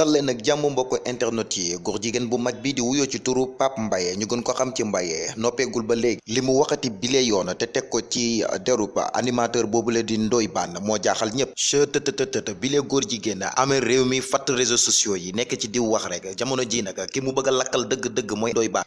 dal leen nag jàmm mbokk internet yi. Góor jigéen bu mag bi di wuyoo ci turu Pape Mbaye ñu gën ko xam ci Mbaye. Noppeegul ba léegi li mu waxati bile yoon te teg ko ci derub animateur boobule di Ndoye Bane moo jaaxal ñëpp chëtëtëtët bile góor jigéen amee réew mi fatt réseaux sociaux yi nekk ci diw wax rek jamono ji nag ki mu bëgg lakkal dëgg-dëgg mooy Ndoye Bane.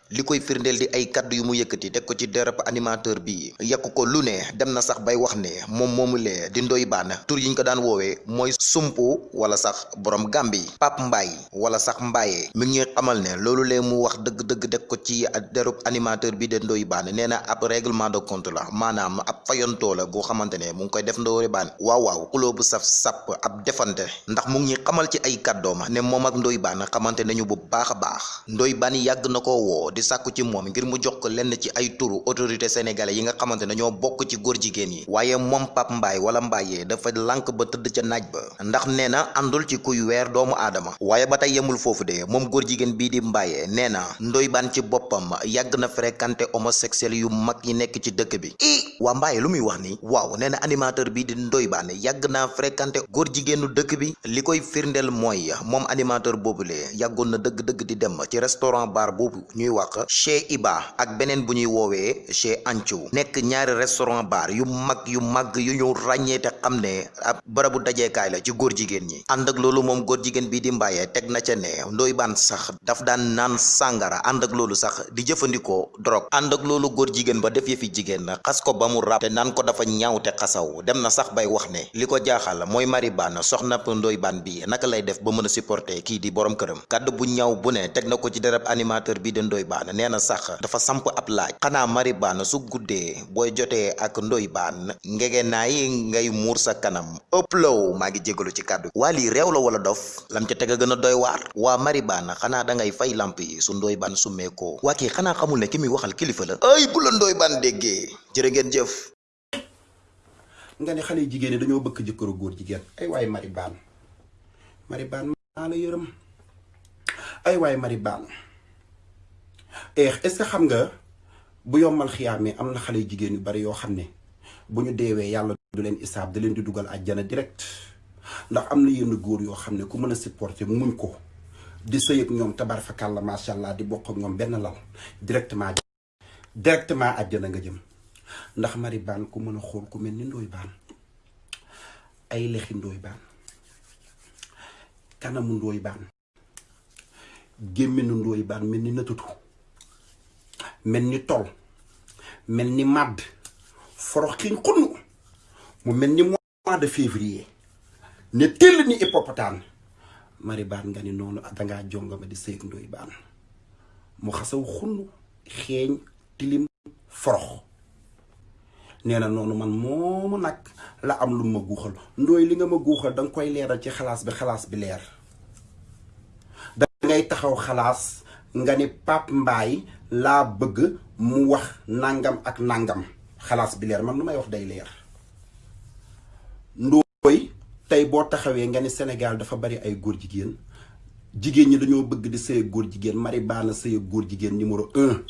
Di ay kaddu yu mu yëkkati teg ko ci derub animateur bi. Yàq ko lu ne dem na sax bay wax ne moom moomulee di Ndoye Bane. Tur yi ñu ko daan woowee mooy sumpu wala sax borom Gàmbi. Pape Mbaye wala sax Mbaye mi ngi xamal ne loolu lee mu wax dëgg-dëgg deg ko ci derub animateur bi de Ndoye Bane nee na ab règlement de compte la maanaam ab fayantoo la goo xamante ne mu ngi koy def Ndoye Bane waaw waaw saf sàpp ab defante ndax mu ngi xamal ci ay kàddoom ne moom ak Ndoye Bane xamante nañu bu baax a baax Ndoye Bane yàgg na ko woo di sàkku ci moom ngir mu jox ko lenn ci ay turu autorité sénégalais yi nga xamante ne bokk ci góor jigéen yi waaye moom Pape Mbaye wala Mbaye dafa lànk ba tëdd ca naaj ba ndax nee na àndul ci kuy weer doomu aadama waaye ba tey yemul foofu de moom góor jigéen bii di Mbaye nee na Ndoye Bane ci boppam yàgg na fréquenté homosexuel yu mag yi nekk ci dëkk bi. I waa Mbaye lu muy wax ni waaw nee na animateur bii di Ndoye Bane yàgg naa fréquenté góor jigéenu dëkk bi. Li koy firndeel mooy moom animateur boobule yàggoon na dëgg-dëgg di dem ci restaurant bar boobu ñuy wax chez Iba ak beneen bu ñuy woowee chez Ancho nekk ñaari restaurant bar yu mag yu mag yu ñu ràññee te xam ne ab barabu dajeekaay la ci góor jigéen ñi. Ànd ak loolu moom góor jigéen bii di Mbaye teg na ca ne Ndoye Bane sax daf daan naan sàngara ànd ak loolu sax di jëfandikoo drogue ànd ak loolu góor jigéen ba def yëfi jigéen xas ko rab te naan ko dafa te dem na sax bay wax ne li ko jaaxal mooy Mari Bane soxna Ndoye Bane bi naka lay def ba mën a supporter kii di borom këram kàddu bu ñaaw bu ne teg na ko ci dereb animateur bi di Ndoye Bane nee na sax dafa samp ab laaj xanaa Mari su guddee booy jotee ak Ndoye Bane ngege ngay muur sa kanam ëpp law maa ci kàddu. Waa lii réew la wala dof? Lam ca teg a gën a doy waar. Waa Mari Bane xanaa da ngay fay lamp yi su Ndoye Bane summee ko waa kii xanaa xamul ne ki muy waxal kilifa la. Ay bu la Ndoye Bane déggee. Jërë ngeen jëf. Nga ne xale jigéen dañoo bëgg jëkkëru góor jigéen. Ay waay Mari Bane Mari maa la yërëm. Ay waay Mari Bane est-ce que xam nga bu yombal xiyaamee am na xale yu jigéen yu bari yoo xam ne bu ñu deewee yàlla du leen isaab da leen di dugal àjjana direct ndax am na yenn góor yoo xam ne ku mën a supporter muñ ko di sëy ñoom tabar fakàlla macha allah di bokk ak ñoom benn lal directement directement àjjana nga jëm. Ndax Mari Bane ku mën a xool ku mel ni ndooy baan ay lexi Ndoye Bane kanamu Ndoye Bane gémminu Ndoye Bane mel ni nëtatu mel ni tol mel ni màdd forox xiñ xunn mu mel ni mois de février. Ne tell ni hippopotame Mari Bane nga ni noonu dangaa jongama di sëy ak Ndoye Bane mu xasaw xunn xeeñ tilim forox. Nee na noonu man moomu nag la am lu ma guuxal. Ndooy li nga ma guuxal danga koy leeral ci xalaas bi xalaas bi leer. Dangay taxaw xalaas nga ni Pape Mbaye laa bëgg mu wax nangam ak nangam. Xalaas bi leer man lu may wax day ndooy tey boo taxawee nga ni Sénégal dafa bari ay góor jigéen jigéen ñi dañoo bëgg di sëy góor jigéen. Mari Bane sëy góor jigéen numéro un.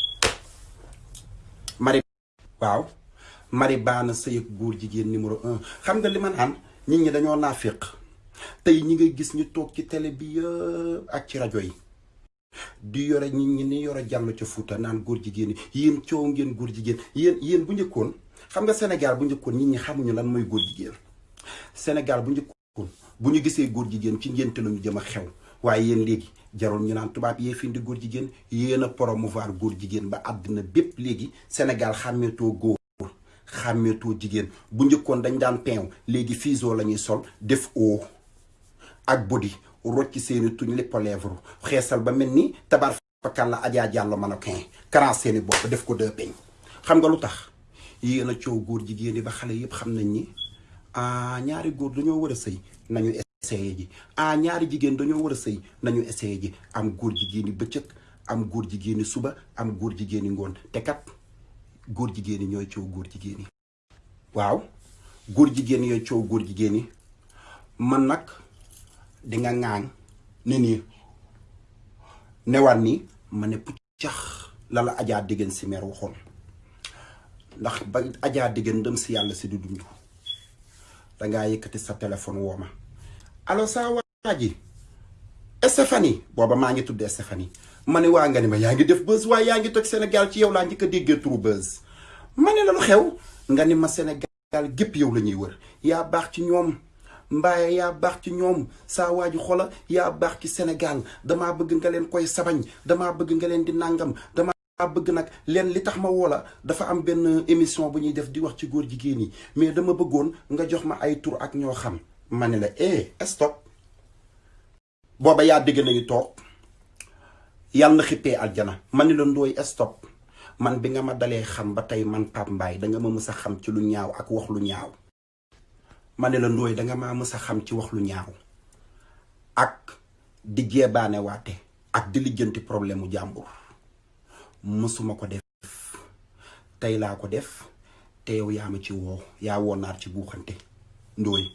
Mari waaw. Mari Bane sëy ak góor jigéen numéro un. Xam nga li ma naan nit ñi dañoo naafiq. Tey ñi ngay gis ñu toog ci télé bi ak ci rajo yi. Di yore nit ñi ni yore jàll ca Fuuta naan góor jigéen yi yéen coow ngeen góor jigéen. Yéen yéen bu njëkkoon xam nga Sénégal bu njëkkoon nit ñi xamuñu lan mooy góor jigéen. Sénégal bu bu ñu gisee góor jigéen ci ngénte la ñu jëm a xew. Waaye yéen léegi jarul ñu naan tubaab yee fi indi góor jigéen yéen a promouvoir góor jigéen ba àddina bépp léegi. Sénégal xàmmeetoo góor xàmmeetoo jigéen. Bu njëkkoon dañ daan peew léegi fiso la ñuy sol def oo ak body rocc seeni tuñ lépp lèvre. Xeesal ba mel ni tabar fakkan la ajaa jàllo mannequin karan bopp def ko deux peñ xam nga lu tax? Yéen a coow góor jigéen yi ba xale yépp xam nañ ni ah ñaari góor dañoo war a sëy nañu essayé ji. Ah ñaari jigéen dañoo war a sëy nañu essayé ji. Am góor jigéen yi bëccëg am góor jigéeni suba am góor jigéeni ngoon. Te kat góor jigéen yi ñooy coow góor jigéen yi. Waaw góor jigéen yooy coow góor jigéen yi. Man nag di nga ne nii newaat ni ma ne puccax la la ajaa diggéen si meer waxoon. Ndax ba ajaa diggéen ndëm si yàlla si du dund. Dangaa yëkkati sa téléphone woo ma. Allo saa waa ji Stéphanie. Booba maa ngi tudd Stéphanie. Ma ne waa nga ni ma yaa ngi def buzz waaye yaa ngi toj Sénégal ci yow laa njëkk a déggee buzz. Ma ne la lu xew? Nga ni ma Sénégal gépp yow la ñuy wër. Yaa baax ci ñoom. Mbaaye yaa baax ci waa ji xola yaa baax ci Sénégal. Damaa bëgg nga leen koy sabañ. Damaa bëgg nga leen di nàngam damaa bëgg nag leen li tax ma woola dafa am benn émission bu ñuy def di wax ci góor jigéen yi mais dama bëggoon nga jox ma ay tur ak ñoo xam ma la eh stop. Booba yaa dégg nañu toog yàlla na aljana. Ma la stop. Man bi nga ma dalee xam ba tey man Pape Mbaye danga ma mës a xam ci lu ñaaw ak wax lu ñaaw. Ma ne la a xam ci wax lu ñaaw. Ak di jeebaane waate ak di lijjanti problème mu jàmbur mësuma ko def tey laa ko def te yow yaa ma ci woo yaa woo naar ci buuxante. Ndooy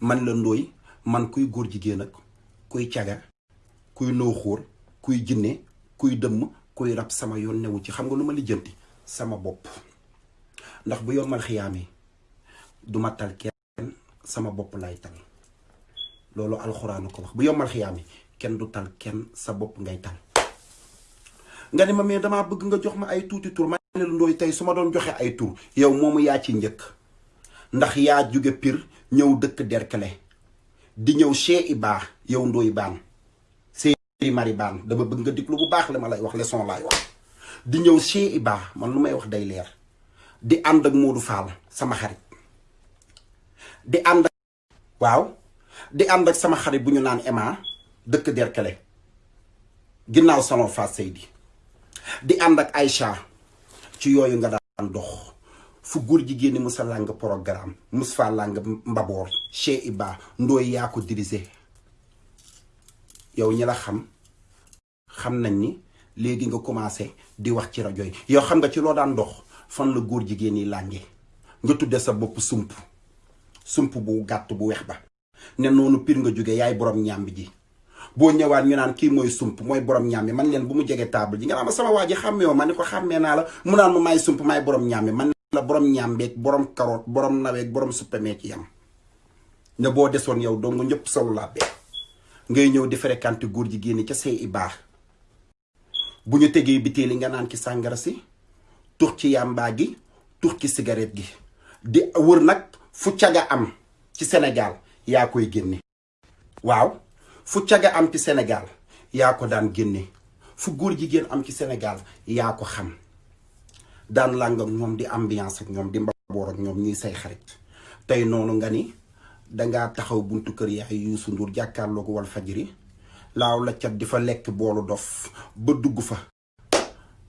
man la ndooy man kuy góor jigéen ak kuy caga kuy nooxóor kuy jinne kuy dëmm kuy rab sama yoon newu ci. Xam nga lu ma lijjanti? Sama bopp. Ndax bu yombal xiyaamee duma tal sama bopp lay tal. Loolu alxuraanu ko wax. Bu yombal xiyaamee kenn du tal kenn sa bopp ngay tal nga ne ma mais damaa bëgg nga jox ma ay tuuti tur. Ma ne la ndooy tey su ma doon joxe ay tur yow moomu yaa ci njëkk. Ndax yaa jóge pir ñëw dëkk derkele di ñëw chez Iba yow ndooy baan mari baan dama bëgg nga diglu bu baax li ma lay wax leçon laay wax. Di ñëw chez Iba man lu may wax day leer. Di ànd ak Modou Fall sama xarit. Di ànd ak waaw. Di ànd ak sama xarit bu ñu naan Emma dëkk ginnaaw salon Fass Seydi di ànd ak Aïcha ci yooyu nga daan dox. Fu góor ñi musa làng programme mbaboor. Chez Iba ndooy yaa ko dirigé. Yow ñi la xam xam nañ ni léegi nga commencé di wax ci rajo yow xam nga ci daan dox fan la góor jigéen yi lànge. Nga sa sump. Sump bu gàtt bu weex ba. Ne noonu pir nga jóge yaay borom boo ñëwaat ñu naan kii mooy sump mooy borom ñàmbi man leen bu mu jege table ji. Nga sama waa ji xàmmee ma ko xàmmee naa la. Mu naan ma maay sump maay borom ñàmbi man la borom ñàmbeeg borom karoot borom naweeg borom suppemee ci yam. Ne boo desoon yow dong ñëpp solu laa bee ngay ñëw di fréquenté góor jigéen ñi ca say i bu ñu tegee bitéeli nga naan ci sàngara si tux ci yàmbaa gi tux ci cigarette gi. Di wër nag fu am ci Sénégal yaa koy génne. Waaw fu caga am ci Sénégal yaa ko daan génne. Fu góor jigéen am ci Sénégal yaa ko xam. Daan làng ak di ambiance ak ñoom di mbaboor ak ñoom ñuy say xarit. Tey noonu nga ni dangaa taxaw buntu kër yaay Youssou Ndour jàkkaarloo ko wal fajiri laaw la cat di fa lekk boolu dof ba dugg fa.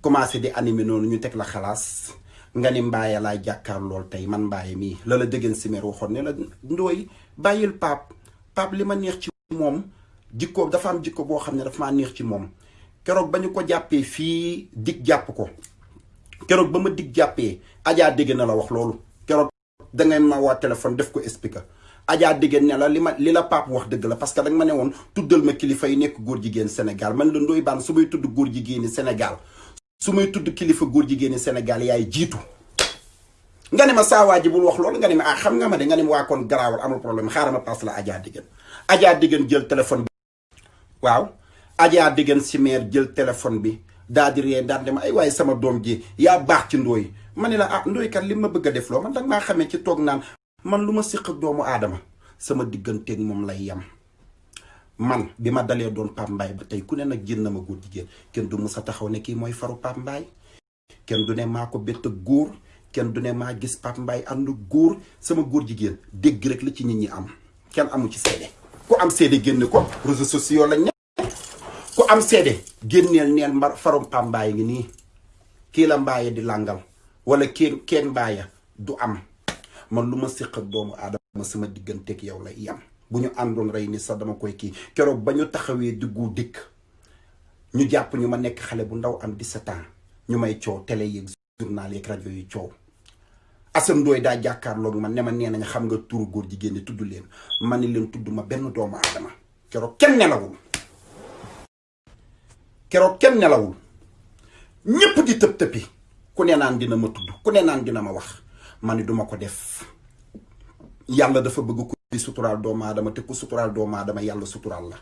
Commencé di animé noonu ñu teg la xalaas. Nga ni mbaaye laay jàkkaar lool man mbaaye mii. La la dëggeen simeer waxoon ne la ndooy bàyyil pap pap li ma neex ci moom jikko dafa am jikko boo xam ne dafa maa neex ci moom. Keroog ba ñu ko jàppee fii dig jàpp ko. Keroog ba ma dig jàppee ajaa dégg na la wax loolu. Keroog dangeen ma waa téléphone def ko expliquer ajaa dégg ne la li ma li wax dëgg la parce que danga ma ne woon ma kilifa yi nekk góor jigéen Sénégal. Man la ndooy baan su tudd góor jigéeni Sénégal su tudd kilifa góor jigéeni Sénégal yaay jiitu. Nga ne ma saa waa ji bul wax nga ne ma ah xam nga ma de nga ne ma waa kon garaawal amul problème xaaral ma paas la ajaa diggéen ajaa jël téléphone waaw. Ajaa diggéen si meer jël téléphone bi daa di ree daal ma ay waaye sama doom ji yaa baax ci ndooy ma ah ndooy kat li ma bëgg def loo man danga maa xamee ci toog naan man lu ma siq ak doomu sama digganteeg moom lay yem man bi ma dalee doon Pape Mbaye ba tey ku ne nag jën na ma góor du musa taxaw ne kii mooy faru Pape Mbaye. Kenn du ne maa ko bett ak góor du ne maa gis Pape Mbaye ànd góor sama góor jigéen dégg rek la ci nit ñi am. Amu ci seede. Ku am seede génne ko réseaux sociaux lañ ku am seede. Génneel neel mbar farum Pape Mbaye ngi nii. Kii la mbaaye di làngal wala kenn kenn mbaaya du am. Man lu ma séq ak doomu aadama sama digganteeg yow lay yam. Bu ñu àndoon rey ni sax dama koy kii. Keroog ba ñu taxawee diggu dikk ñu jàpp ñu ma nekk xale bu ndaw am 17 ans. Ñu may coow télé yeeg journal yeeg rajo yi coow. Assane Ndoye daa jàkkaarloog man ne ma nee nañ xam nga turu góor jigéen ñi tudd leen. Ma ne leen tudd ma benn doomu aadama. Keroog kenn nelawul keroog kenn nelawul. Ñépp di tëb tëppi ku ne naan dina ma tudd ku ne naan dina ma wax. Ma ni duma ko def. Yàlla dafa bëgg ku di suturaal doomu aadama te ku suturaal doomu aadama yàlla suturaal la.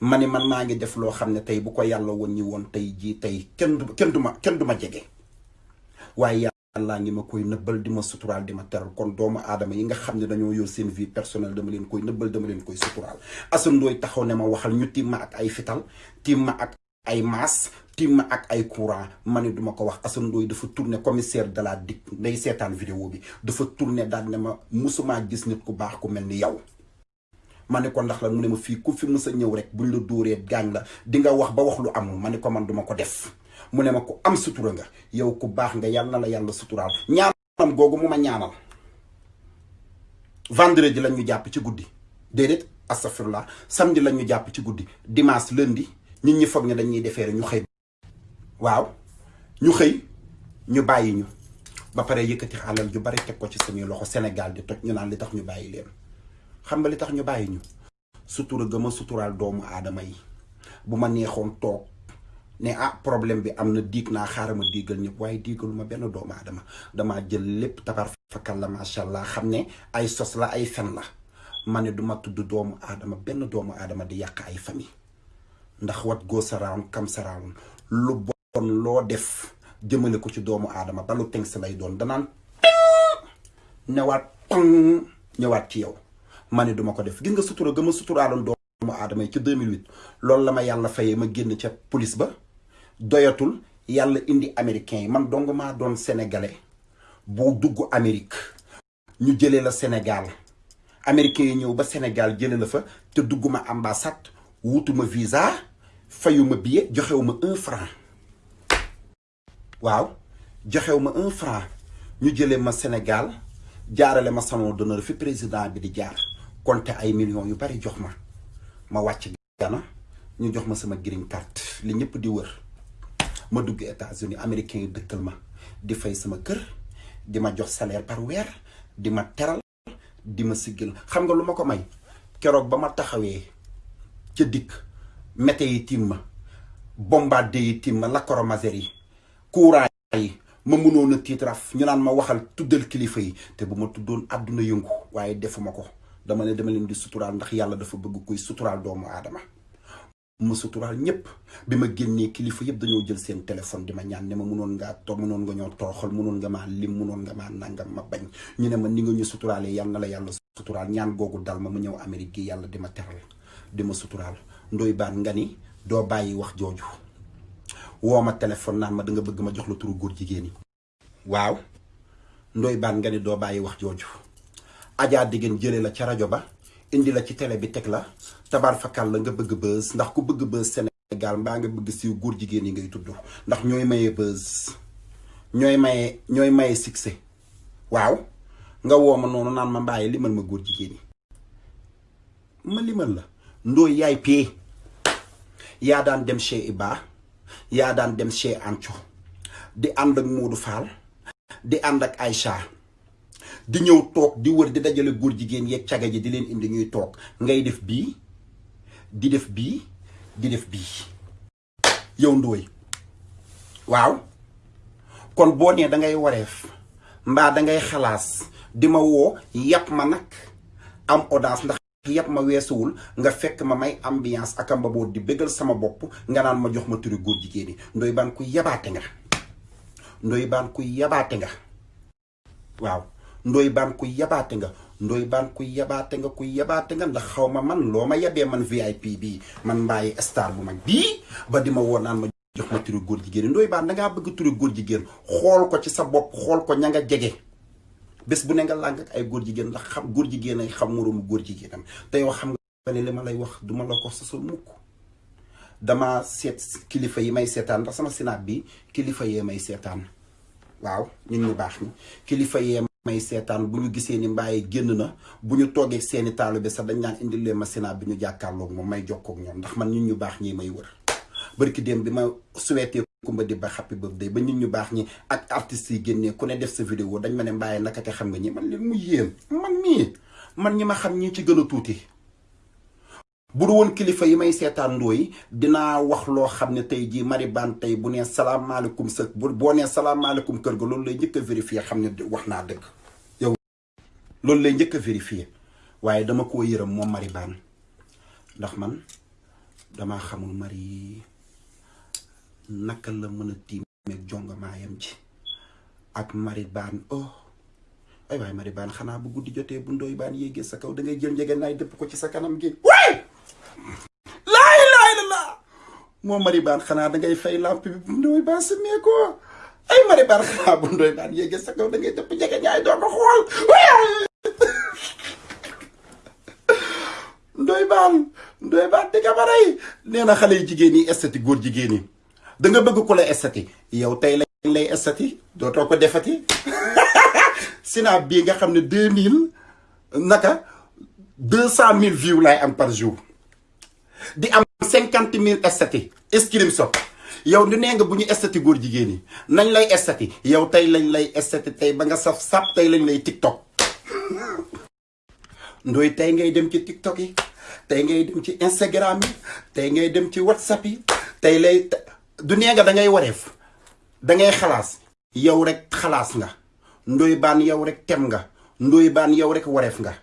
Ma ne man maa ngi def loo xam ne tey bu ko yàlla woon ñi woon tey jii tey kenn du kenn du ma kenn ma ngi ma koy nëbbal di ma suturaal di ma teral. Kon doomu aadama yi nga xam ne dañoo yor seen vie personnelle dama leen koy nëbbal dama leen koy suturaal. Assane Ndoye taxaw ne ma waxal ñu ma ak ay fital ma ak ay maas tiim ak ay courant. Ma ne duma ko wax Assane Ndoye dafa tourné commissaire de la DIC nday seetaan vidéo bi dafa tourné daal ne ma musumaa gis nit ku baax ku mel ni yow. Ma ne ko ndax la mu ne ma fii ku fi mës ñëw rek buñ la dóoree gaañ la di nga wax ba wax lu amul. Ma ne ko man duma ko def. Mu ne ma ku am sutura nga yow ku baax nga yàlla na la yàlla suturaal. Ñaanam googu mu ma ñaanal. Vendredi lañ ñu jàpp ci guddi. Déedéet astafirullah samedi lañ ñu jàpp ci guddi. Dimanche lundi. Nit ñi foog ne dañuy defeere ñu xëy. Waaw ñu xëy ñu bàyyi ñu. Ba pare yëkkati alal ju bari teg ko ci suñuy loxo Sénégal di toj ñu naan li tax ñu bàyyi leen. Xam nga li tax ñu bàyyi ñu? Sutura gëm a suturaal doomu aadama yi. Bu ma neexoon toog ne ah problème bi am na diig naa xaaral ma diigal ñëpp. Waaye diigalu ma benn doomu aadama. Damaa jël lépp tabar fakal la macha allah xam ne ay sos la ay fen la. Ma ne duma tudd doomu aadama benn doomu aadama di yàq ay famille ndax what goes around comes lu bon loo def jëmale ko ci doomu aadama ba lu si lay doon danaan ñëwaat pang ñëwaat ci yow. Ma ne duma ko def. Gis nga sutura gëm a suturaaloon doomu aadama yi ci 2008 loolu la ma yàlla fayee ma génn ca police ba doyatul yàlla indi américain yi. Man dong maa doon sénégalais bu dugg Amérique ñu jëlee la Sénégal. Américain yi ñëw ba Sénégal jëlee la fa te dugguma ambassade wutuma visa. Fayuma billet joxewuma un franc. Waaw joxewuma un franc. Ñu jëlee ma Sénégal jaarale ma salon d'honneur fi président bi di jaar. Compter ay millions yu bari jox ma. Ma wàcc Gana ñu jox ma sama green card. Li ñëpp di wër. Ma dugg États-Unis américain yi dëkkal ma. Di fay sama kër di ma jox salaire par weer di ma di ma siggil xam nga lu ko may? Keroog mété yi tiim ma bombardé yi tiim ma lacrymogène yi courant yi ma mënoon a tiitraf ñu naan ma waxal tuddal kilifa yi te bu ma tuddoon àdduna yëngu waaye defuma ko. Dama ne dama leen di suturaal ndax yàlla dafa bëgg kuy suturaal doomu aadama. Ma suturaal ñëpp bi ma génnee kilifa yëpp dañoo jël seen téléphone di ma ñaan ne ma munoon ngaa toog munoon nga ñoo tooxal munoon nga maa lim munoon nga maa nangam ma bañ. Ñu ne ma ni nga ñu suturaalee yàlla na la yàlla suturaal. Ñaan googu dal ma mu ñëw Amérique yàlla di ma teral. Di ma suturaal. Ndoy baan nga ni doo bàyyi wax jooju. Woo ma téléphone ma da nga bëgg ma jox la turu góor jigéen yi. Waaw ndoy baan nga ni doo bàyyi wax jooju. Ajaa diggéen jële la ca rajo ba indi la ci télé bi teg la tabaar fakal la nga bëgg bës ndax ku bëgg bës Sénégal mbaa nga bëgg siiw góor jigéen yi ngay tudd ndax ñooy maye bës ñooy maye ñooy maye succès. Waaw nga woo ma noonu ma mbaaye limal ma góor jigéen yi. Ma limal la ndooy yaay pee yaa daan dem chez Iba yaa daan dem chez Anco di ànd ak Modou Fall. Di ànd ak Aïcha. Di ñëw toog di wër di dajale góor jigéen yeeg caga ji di leen indi ñuy toog. Ngay def bii di def bii di def bii. Yow ndooy waaw. Kon boo nee dangay wareef mbaa dangay xalaas di ma woo ma nag am audace ndax yàpp ma weesuwul nga fekk ma may ambiance ak amba boo di bëggal sama bopp nga naan ma jox ma turi góor jigéen ndoy baan ku yabaate nga. Ndoy baan ku yabaate nga. Waaw. Ndoy baan ku yabaate nga. Ndoy baan ku yabaate nga ku yabaate nga ndax xaw ma man loo ma man VIP bii. Man mbaayi star bu mag bii ba di ma naan ma jox ma turi góor jigéen ndoy baan dangaa bëgg turi góor jigéen. Xool ko ci sa bopp xool ko ña nga jege bés bu ne nga làng ak ay góor jigéen ndax xam góor jigéen ay xam moroomu góor jigéenam. Te yow xam nga ne li lay wax duma la ko sasul mukk. Dama seet kilifa yi may seetaan ndax sama sinaat bi kilifa yee may seetaan. Waaw ñun ñu baax ñi. Kilifa yee may seetaan bu ñu gisee ni mbaaye génn na bu ñu seeni taalu sax dañ naan indil leen ma sinaat bi ñu may jokkoog ñoom ndax man ñun ñu baax ñi may wër. Barki démb bi ma souhaité kumba di ba happy birthday ba nit ñu baax ñi ak artistes yi génnee ku ne def sa vidéo dañ ma ne mbaaye naka te xam nga ñi man leen mu yéen man mii man ñi ma xam ñi ci gën a tuuti. Bu du woon kilifa yi may seetaan ndooy dinaa wax loo xam ne tey jii mari baan tey bu nee salaamaaleykum sa boo nee salaamaaleykum kër ga loolu lay a vérifier xam ne wax naa dëgg. Yow loolu lay a vérifier waaye dama koo yërëm moom mari baan ndax man damaa xamul mari naka la mën a tiimeeg jongamaayam ji ak mari oh. Ay waay mari baan xanaa bu guddi jotee bu ndoy baan yéegee sa kaw da ngay jël njege naay dëpp ko ci sa kanam gi. Laay la laa moo mari baan xanaa da ngay fay lamp bi bu ndoy baan sa ko. Ay mari baan xanaa bu ndoy baan yéegee sa kaw da ngay dëpp njege ñaay doo ko xool ndoy baan ndoy baan di nga ma rey. Nee na xale yu jigéen yi estati góor jigéen yi da nga bëgg ko la estati. Yow tey lañ lay estati? Dootoo ko defati? Sinaa bii nga xam ne deux mille naka? Deux cent mille views laay am par jour. Di am cinquante mille estati. Screenshot yow du nee nga bu ñu estati góor jigéen yi nañ lay estati. Yow tey lañ lay estati tey ba nga saf sap tey lañ lay tiktok. Ndoy tey ngay dem ci tiktok yi. Tey ngay dem ci instagram yi. Tey ngay dem ci whatsapp yi. Tey lay du nee nga da ngay wareef da ngay xalaas. Yow rek xalaas nga. Ndoy baan yow rek tem nga. Ndoy baan yow rek nga